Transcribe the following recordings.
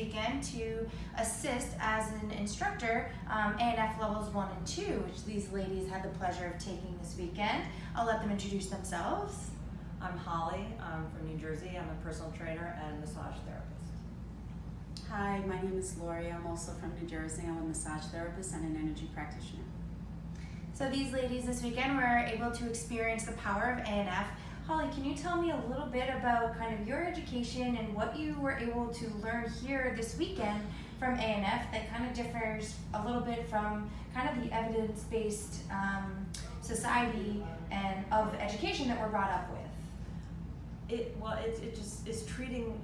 weekend to assist as an instructor um, ANF levels one and two, which these ladies had the pleasure of taking this weekend. I'll let them introduce themselves. I'm Holly. I'm from New Jersey. I'm a personal trainer and massage therapist. Hi, my name is Lori. I'm also from New Jersey. I'm a massage therapist and an energy practitioner. So these ladies this weekend were able to experience the power of ANF. Holly, can you tell me a little bit about kind of your education and what you were able to learn here this weekend from ANF that kind of differs a little bit from kind of the evidence-based um, society and of education that we're brought up with? It well, it, it just is treating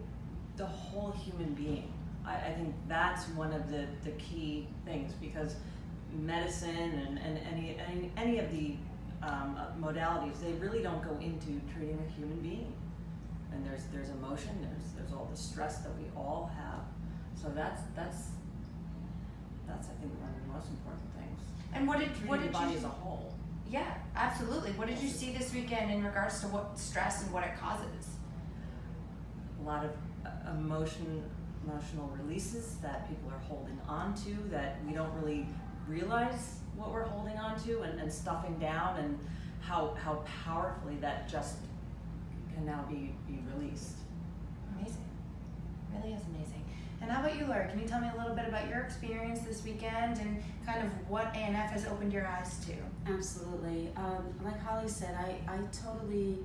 the whole human being. I, I think that's one of the, the key things because medicine and, and any, any any of the um, uh, modalities they really don't go into treating a human being. And there's there's emotion, there's there's all the stress that we all have. So that's that's that's I think one of the most important things. And what did Treating what the did body you? as a whole. Yeah, absolutely. What did you see this weekend in regards to what stress and what it causes? a lot of uh, emotion emotional releases that people are holding on to that we don't really realize what we're holding on to and, and stuffing down and how how powerfully that just can now be, be released. Amazing. Really is amazing. And how about you, Laura? Can you tell me a little bit about your experience this weekend and kind of what ANF has opened your eyes to? Absolutely. Um, like Holly said, I, I totally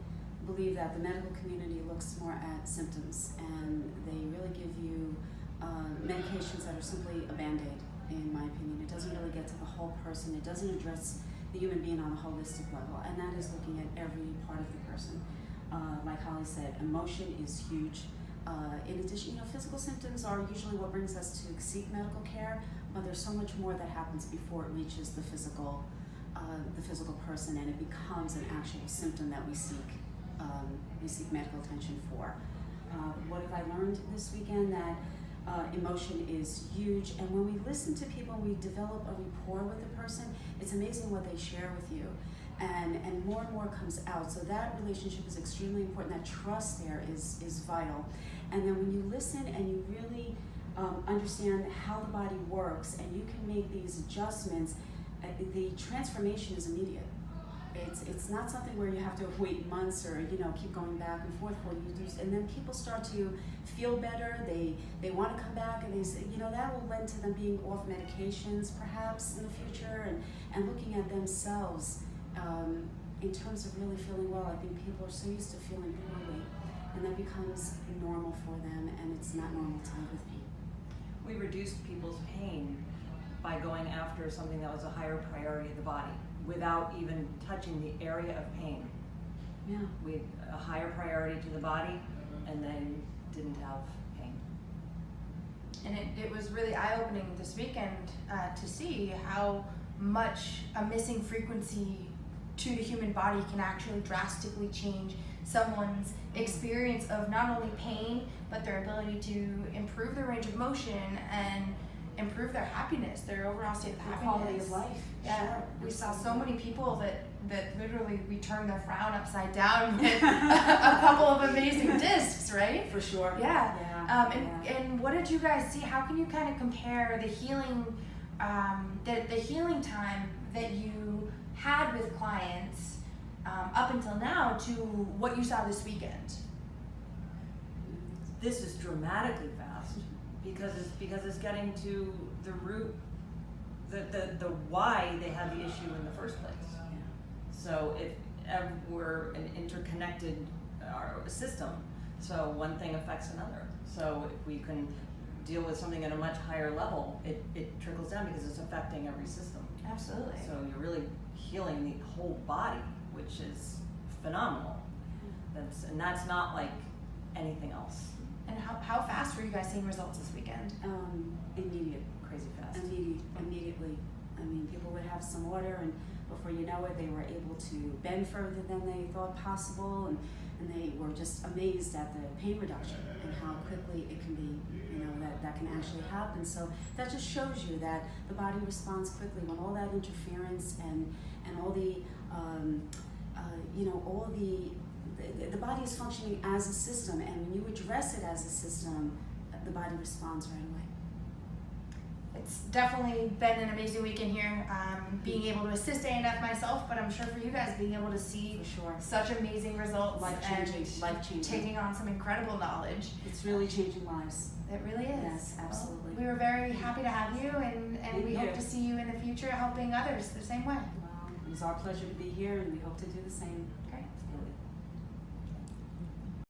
believe that the medical community looks more at symptoms and they really give you uh, medications that are simply a band aid, in my opinion. It doesn't really get to the whole person, it doesn't address the human being on a holistic level, and that is looking at every part of the person. Uh, like Holly said, emotion is huge. Uh, in addition, you know, physical symptoms are usually what brings us to seek medical care, but there's so much more that happens before it reaches the physical, uh, the physical person, and it becomes an actual symptom that we seek, um, we seek medical attention for. Uh, what have I learned this weekend? That uh, emotion is huge, and when we listen to people, we develop a rapport with the person. It's amazing what they share with you and, and more and more comes out. So that relationship is extremely important. That trust there is, is vital. And then when you listen and you really um, understand how the body works and you can make these adjustments, uh, the transformation is immediate. It's, it's not something where you have to wait months or you know keep going back and forth for you. And then people start to feel better. They they want to come back and they say you know that will lend to them being off medications perhaps in the future and and looking at themselves um, in terms of really feeling well, I think people are so used to feeling poorly, and that becomes normal for them, and it's not normal to live with pain. We reduced people's pain by going after something that was a higher priority of the body without even touching the area of pain. Yeah. We a higher priority to the body and then didn't have pain. And it, it was really eye opening this weekend uh, to see how much a missing frequency to the human body can actually drastically change someone's experience of not only pain but their ability to improve their range of motion and improve their happiness, their overall state of The happiness. quality of life. Yeah, Sure. we saw so many people that that literally we turned their frown upside down with a couple of amazing discs, right? For sure. Yeah. Yeah. Um, and, yeah. and what did you guys see? How can you kind of compare the healing, um, the, the healing time that you had with clients um, up until now to what you saw this weekend? This is dramatically fast because it's because it's getting to the root, the, the, the why they had the issue in the first place. So if ev- we're an interconnected uh, system, so one thing affects another. So if we can deal with something at a much higher level, it, it trickles down because it's affecting every system. Absolutely. So you're really healing the whole body, which is phenomenal. That's and that's not like anything else. And how, how fast were you guys seeing results this weekend? Um, immediate. Crazy fast. Immediate, immediately. I mean, people would have some water, and before you know it, they were able to bend further than they thought possible, and, and they were just amazed at the pain reduction and how quickly it can be, you know, that, that can actually happen. So that just shows you that the body responds quickly when all that interference and, and all the, um, uh, you know, all the, the, the body is functioning as a system, and when you address it as a system, the body responds right away. it's definitely been an amazing weekend here. Um, being able to assist ANF myself, but I'm sure for you guys, being able to see sure. such amazing results Life changing, and life changing. taking on some incredible knowledge. It's really changing lives. It really is. Yes, Well, absolutely. we were very happy to have you, and, and we hope to see you in the future helping others the same way. Well, it was our pleasure to be here and we hope to do the same. Great.